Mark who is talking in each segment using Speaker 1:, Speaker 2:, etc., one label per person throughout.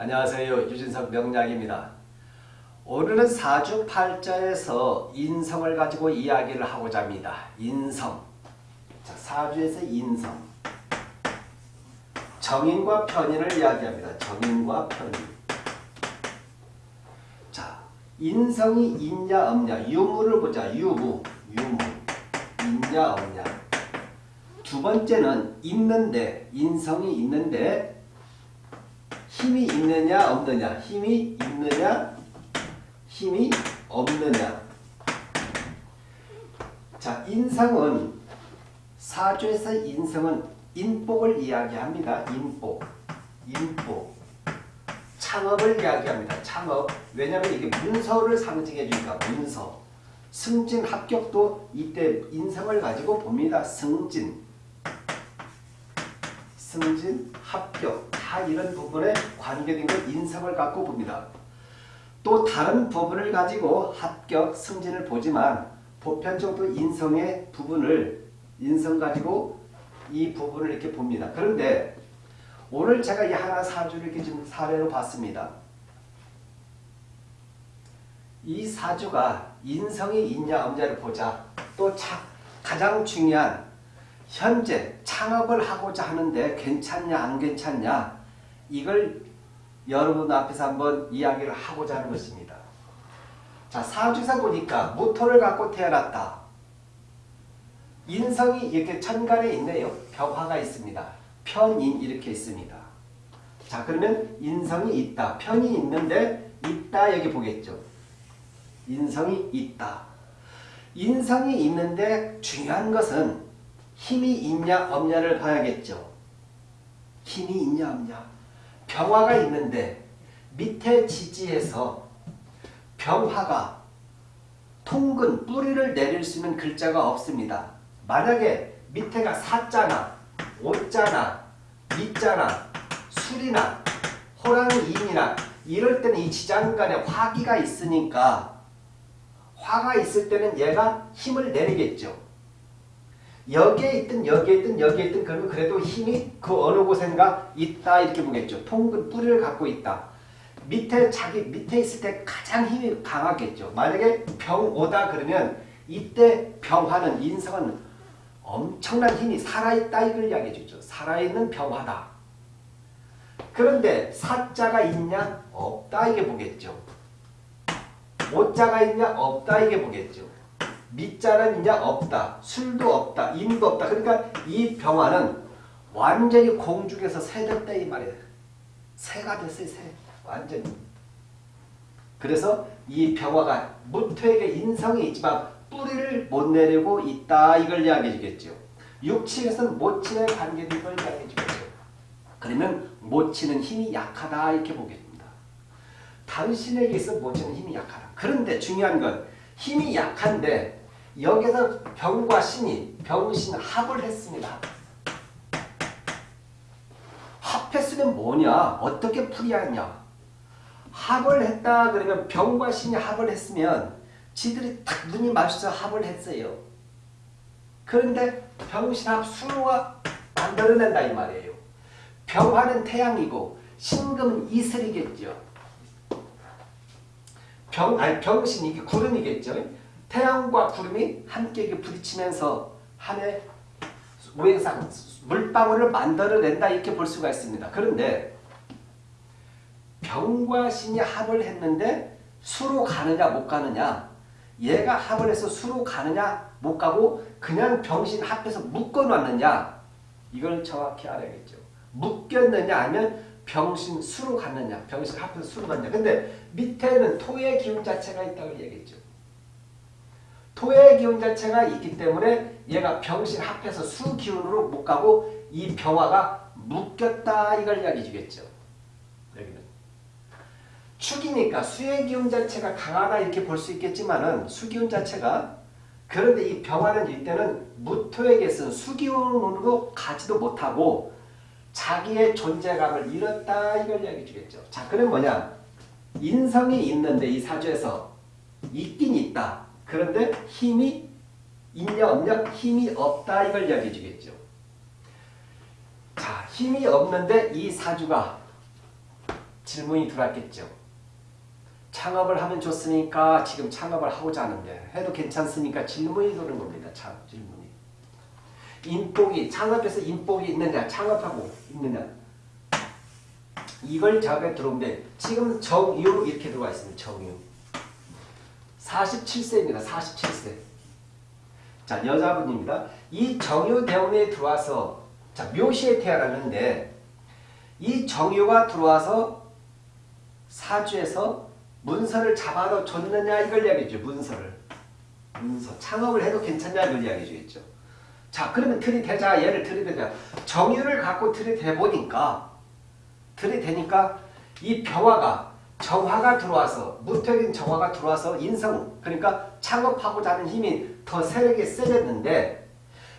Speaker 1: 안녕하세요. 유진석 명약입니다 오늘은 사주팔자에서 인성을 가지고 이야기를 하고자 합니다. 인성. 자, 사주에서 인성. 정인과 편인을 이야기합니다. 정인과 편인. 자, 인성이 있냐 없냐 유무를 보자. 유무. 유무. 있냐 없냐. 두 번째는 있는데 인성이 있는데 힘이 있느냐 없느냐? 힘이 있느냐 힘이 없느냐? 자 인성은 사주에서 인성은 인복을 이야기합니다. 인복. 인복. 창업을 이야기합니다. 창업. 왜냐하면 이게 문서를 상징해 주니까 문서. 승진 합격도 이때 인성을 가지고 봅니다. 승진. 승진 합격 다 이런 부분에 관계된 걸 인성을 갖고 봅니다. 또 다른 부분을 가지고 합격, 승진을 보지만 보편적으로 인성의 부분을 인성 가지고 이 부분을 이렇게 봅니다. 그런데 오늘 제가 이 하나 사주를 이렇게 좀 사례로 봤습니다. 이 사주가 인성이 있냐 없냐를 보자. 또 가장 중요한 현재 창업을 하고자 하는데 괜찮냐 안 괜찮냐 이걸 여러분 앞에서 한번 이야기를 하고자 하는 것입니다. 자 사주사 보니까 무토를 갖고 태어났다. 인성이 이렇게 천간에 있네요. 벽화가 있습니다. 편인 이렇게 있습니다. 자 그러면 인성이 있다. 편이 있는데 있다 여기 보겠죠. 인성이 있다. 인성이 있는데 중요한 것은 힘이 있냐 없냐를 봐야겠죠. 힘이 있냐 없냐. 병화가 있는데 밑에 지지에서 병화가 통근 뿌리를 내릴 수 있는 글자가 없습니다. 만약에 밑에가 사자나 오자나 미자나 술이나 호랑이 인이나 이럴 때는 이 지장간에 화기가 있으니까 화가 있을 때는 얘가 힘을 내리겠죠. 여기에 있든 여기에 있든 여기에 있든 그러면 그래도 힘이 그 어느 곳엔가 있다 이렇게 보겠죠. 통근 뿌리를 갖고 있다. 밑에 자기 밑에 있을 때 가장 힘이 강하겠죠. 만약에 병 오다 그러면 이때 병화는 인성은 엄청난 힘이 살아있다 이걸 이야기해 주죠. 살아있는 병화다. 그런데 사자가 있냐 없다 이게 보겠죠. 오자가 있냐 없다 이게 보겠죠. 밑자는 있냐 없다. 술도 없다. 인도 없다. 그러니까 이 병화는 완전히 공중에서 새됐다 이 말이에요. 새가 됐어요. 새. 완전히. 그래서 이 병화가 무토에게 인성이 있지만 뿌리를 못 내리고 있다. 이걸 이야기해 주겠죠. 육친에서는 모친에 관계된 걸 이야기해 주겠죠. 그러면 모친은 힘이 약하다 이렇게 보겠습니다. 당신에게 있어 모친은 힘이 약하다. 그런데 중요한 건 힘이 약한데 여기서 병과 신이 병신 합을 했습니다. 합했으면 뭐냐? 어떻게 풀이하냐? 합을 했다 그러면 병과 신이 합을 했으면 지들이 딱 눈이 마주쳐 합을 했어요. 그런데 병신합 수로가 만들어낸다 이 말이에요. 병화는 태양이고 신금은 이슬이겠죠. 병, 아니 병신 이게 구름이겠죠. 태양과 구름이 함께 부딪히면서 하늘 우행상 물방울을 만들어낸다 이렇게 볼 수가 있습니다. 그런데 병과 신이 합을 했는데 수로 가느냐 못 가느냐 얘가 합을 해서 수로 가느냐 못 가고 그냥 병신 합해서 묶어놨느냐 이걸 정확히 알아야겠죠. 묶였느냐 아니면 병신 수로 갔느냐 병신 합해서 수로 갔느냐 근데 밑에는 토의 기운 자체가 있다고 얘기했죠. 토의 기운 자체가 있기 때문에 얘가 병신 합해서 수 기운으로 못 가고 이 병화가 묶였다 이걸 이야기 주겠죠. 여기는. 축이니까 수의 기운 자체가 강하다 이렇게 볼 수 있겠지만은 수기운 자체가 그런데 이 병화는 이때는 무토에게서는 수기운으로 가지도 못하고 자기의 존재감을 잃었다 이걸 이야기 주겠죠. 자 그럼 뭐냐 인성이 있는데 이 사주에서 있긴 있다. 그런데 힘이 있냐 없냐? 힘이 없다 이걸 이야기해 주겠죠. 자, 힘이 없는데 이 사주가 질문이 들어왔겠죠. 창업을 하면 좋으니까 지금 창업을 하고자 하는데 해도 괜찮습니까? 질문이 도는 겁니다. 참 질문이. 인복이 창업에서 인복이 있느냐 창업하고 있느냐 이걸 작업에 들어오는데 지금 정유 이렇게 들어와 있습니다. 정유 47세입니다. 47세 자 여자분입니다. 이 정유 대원에 들어와서 자 묘시에 태어났는데 이 정유가 들어와서 사주에서 문서를 잡아도 줬느냐 이걸 이야기죠. 문서를. 문서. 창업을 해도 괜찮냐 이걸 이야기해 주겠죠. 자 그러면 들이대자 얘를 들이대자 정유를 갖고 들이대보니까 들이대니까 이 병화가 정화가 들어와서 무토인 정화가 들어와서 인성 그러니까 창업하고자 하는 힘이 더 세력이 세졌는데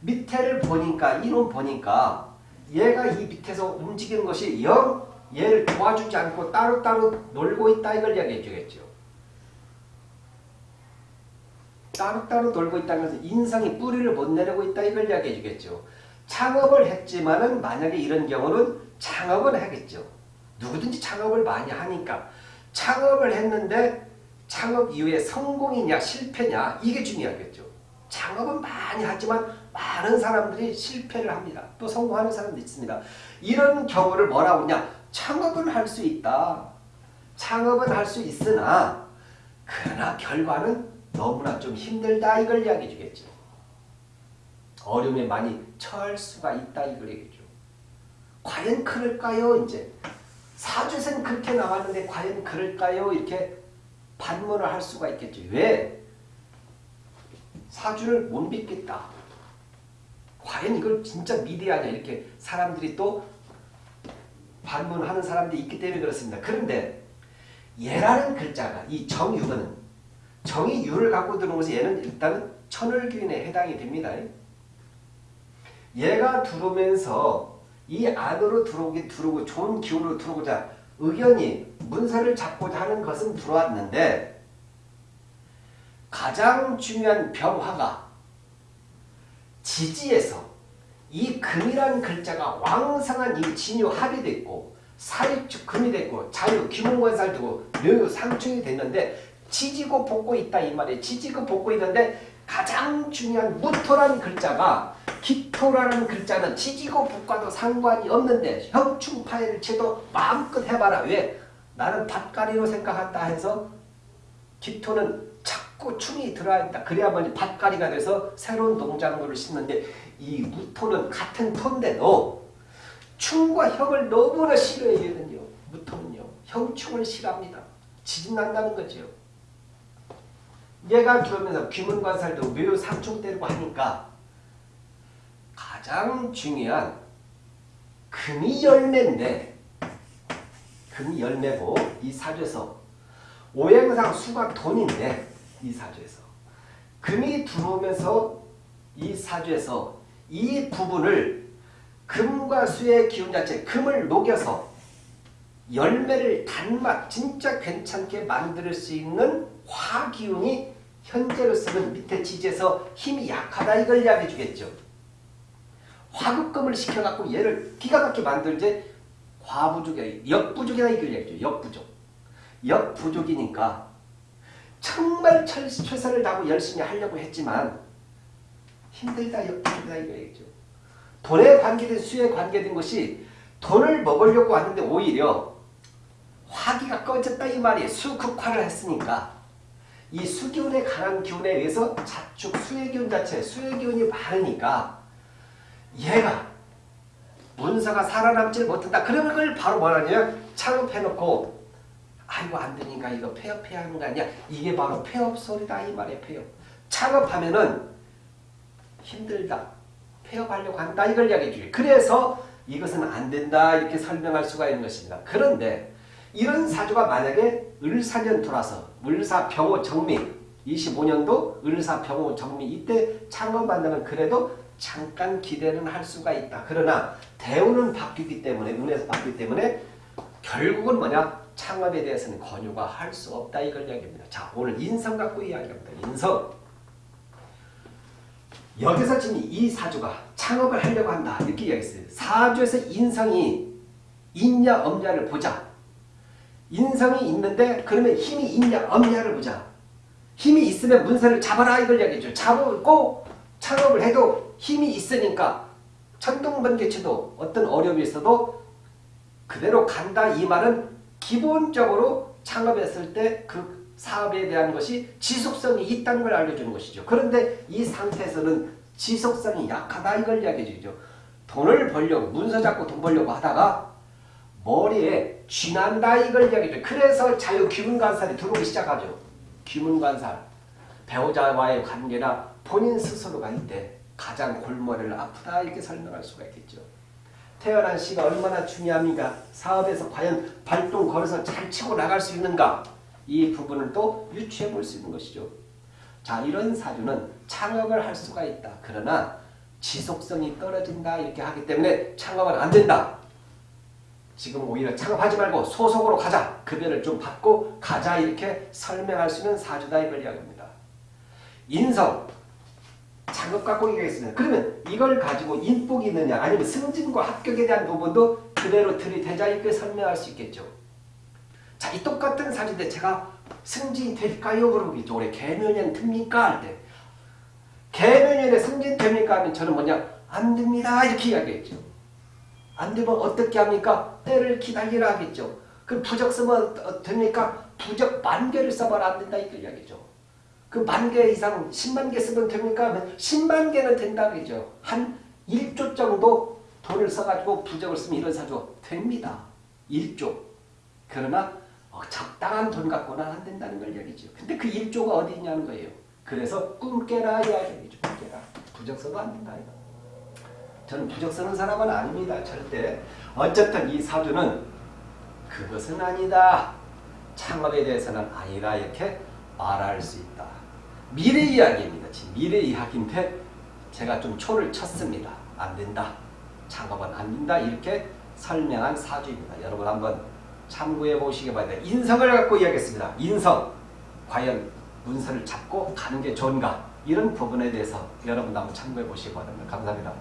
Speaker 1: 밑에를 보니까 이론 보니까 얘가 이 밑에서 움직이는 것이 영 얘를 도와주지 않고 따로따로 놀고 있다 이걸 이야기해 주겠죠. 따로따로 놀고 있다는 것은 인성이 뿌리를 못 내리고 있다 이걸 이야기해 주겠죠. 창업을 했지만은 만약에 이런 경우는 창업은 하겠죠. 누구든지 창업을 많이 하니까 창업을 했는데 창업 이후에 성공이냐 실패냐 이게 중요하겠죠. 창업은 많이 하지만 많은 사람들이 실패를 합니다. 또 성공하는 사람도 있습니다. 이런 경우를 뭐라고 하냐 창업은 할 수 있다. 창업은 할 수 있으나 그러나 결과는 너무나 좀 힘들다 이걸 이야기해 주겠죠. 어려움에 많이 처할 수가 있다 이걸 얘기죠. 과연 그럴까요? 이제 사주에서는 그렇게 나왔는데 과연 그럴까요? 이렇게 반문을 할 수가 있겠죠. 왜? 사주를 못 믿겠다. 과연 이걸 진짜 미래하냐 이렇게 사람들이 또 반문하는 사람들이 있기 때문에 그렇습니다. 그런데 예라는 글자가 이 정유는 정이 유를 갖고 것이 얘는 일단은 천을기운에 해당이 됩니다. 얘가 들어오면서 이 안으로 들어오기 들어오고 좋은 기운으로 들어오고자 의견이 문서를 잡고자 하는 것은 들어왔는데 가장 중요한 병화가 지지에서 이 금이라는 글자가 왕성한 이 진유 합이 됐고 사립축 금이 됐고 자유 귀문관살 되고 묘유 상충이 됐는데 지지고 볶고 있다 이 말이에요. 지지고 볶고 있는데 가장 중요한 무토라는 글자가 기토라는 글자는 지지고 볶아도 상관이 없는데 형충파해를 쳐도 마음껏 해봐라. 왜? 나는 밭가리로 생각한다 해서 기토는 자꾸 충이 들어야 있다. 그래야만 밭가리가 돼서 새로운 농작물을 심는데 이 무토는 같은 토인데도 충과 형을 너무나 싫어해요. 무토는요. 형충을 싫어합니다. 지진난다는 거죠. 얘가 들어오면서 귀문관살도 묘 상충 때리고 하니까 가장 중요한 금이 열매인데 금이 열매고 이 사주에서 오행상 수가 돈인데 이 사주에서 금이 들어오면서 이 사주에서 이 부분을 금과 수의 기운 자체 금을 녹여서 열매를 단맛 진짜 괜찮게 만들 수 있는 화기운이 현재로서는 밑에 지지에서 힘이 약하다 이걸 이야기해 주겠죠. 화급금을 시켜갖고 얘를 기가 막히게 만들지 과부족이 역부족이다 이걸 얘기죠. 역부족. 역부족이니까 정말 최선을 다하고 열심히 하려고 했지만 힘들다 역부족이다 이거 얘기죠. 돈에 관계된 수에 관계된 것이 돈을 먹으려고 하는데 오히려 화기가 꺼졌다 이 말이에요. 수극화를 했으니까 이 수기운에 강한 기운에 의해서 자축 수의 기운 자체 수의 기운이 많으니까 얘가 문서가 살아남지 못한다. 그러면 그걸 바로 뭐라냐 창업해놓고 아이고 안 되니까 이거 폐업해야 하는 거 아니야. 이게 바로 폐업 소리다 이 말이에요. 폐업. 창업하면은 힘들다. 폐업하려고 한다. 이걸 이야기해 주게. 그래서 이것은 안 된다. 이렇게 설명할 수가 있는 것입니다. 그런데 이런 사주가 만약에 을사년 돌아서 을사 병호 정미 25년도 을사 병호 정미 이때 창업한다면 그래도 잠깐 기대는 할 수가 있다. 그러나 대우는 바뀌기 때문에 운에서 바뀌기 때문에 결국은 뭐냐 창업에 대해서는 권유가 할 수 없다 이걸 이야기합니다. 자 오늘 인성 갖고 이야기합니다. 인성 여기서 지금 이 사주가 창업을 하려고 한다 이렇게 이야기했어요. 사주에서 인성이 있냐 없냐를 보자. 인성이 있는데 그러면 힘이 있냐 없냐를 보자. 힘이 있으면 문서를 잡아라 이걸 이야기죠. 잡고 창업을 해도 힘이 있으니까 천둥번개쳐도 어떤 어려움이 있어도 그대로 간다 이 말은 기본적으로 창업했을 때 그 사업에 대한 것이 지속성이 있다는 걸 알려주는 것이죠. 그런데 이 상태에서는 지속성이 약하다 이걸 이야기해 주죠. 돈을 벌려고 문서 잡고 돈 벌려고 하다가 머리에 쥐난다 이걸 이야기해 줘. 그래서 자유 귀문관살이 들어오기 시작하죠. 귀문관살. 배우자와의 관계나 본인 스스로가 이때 가장 골머리를 아프다 이렇게 설명할 수가 있겠죠. 태어난 시가 얼마나 중요합니까? 사업에서 과연 발동 걸어서 잘 치고 나갈 수 있는가? 이 부분을 또 유추해 볼 수 있는 것이죠. 자, 이런 사주는 창업을 할 수가 있다. 그러나 지속성이 떨어진다 이렇게 하기 때문에 창업은 안 된다. 지금 오히려 창업하지 말고 소속으로 가자. 급여를 좀 받고 가자 이렇게 설명할 수 있는 사주다 이걸 이야기합니다. 인성 작업 갖고 얘기했습니다. 그러면 이걸 가지고 인복이 있느냐 아니면 승진과 합격에 대한 부분도 그대로 들이대자 이렇게 설명할 수 있겠죠. 자, 이 똑같은 사진인데 제가 승진이 될까요? 그러겠죠. 올해 개묘년 듭니까? 할 때. 개묘년에 승진 됩니까? 하면 저는 뭐냐? 안 됩니다. 이렇게 이야기했죠. 안 되면 어떻게 합니까? 때를 기다리라 하겠죠. 그 부적 쓰면 어- 됩니까? 부적 만 개를 써봐라 안 된다 이렇게 이야기죠. 그 만 개 이상 10만 개 쓰면 됩니까? 하면 10만 개는 된다 그러죠. 한 1조 정도 돈을 써가지고 부적을 쓰면 이런 사주 됩니다. 1조. 그러나 어, 적당한 돈 갖고는 안 된다는 걸 얘기죠. 근데 그 1조가 어디 있냐는 거예요. 그래서 꿈 깨라 이야기죠. 꿈 깨라. 부적 써도 안 된다. 이거. 저는 부적 쓰는 사람은 아닙니다. 절대. 어쨌든 이 사주는 그것은 아니다. 창업에 대해서는 아니다. 이렇게 말할 수 있다. 미래 이야기입니다. 지금 미래 이야기인데 제가 좀 초를 쳤습니다. 안 된다. 창업은 안 된다. 이렇게 설명한 사주입니다. 여러분 한번 참고해 보시기 바랍니다. 인성을 갖고 이야기했습니다. 인성. 과연 문서를 잡고 가는 게 좋은가? 이런 부분에 대해서 여러분 한번 참고해 보시기 바랍니다. 감사합니다.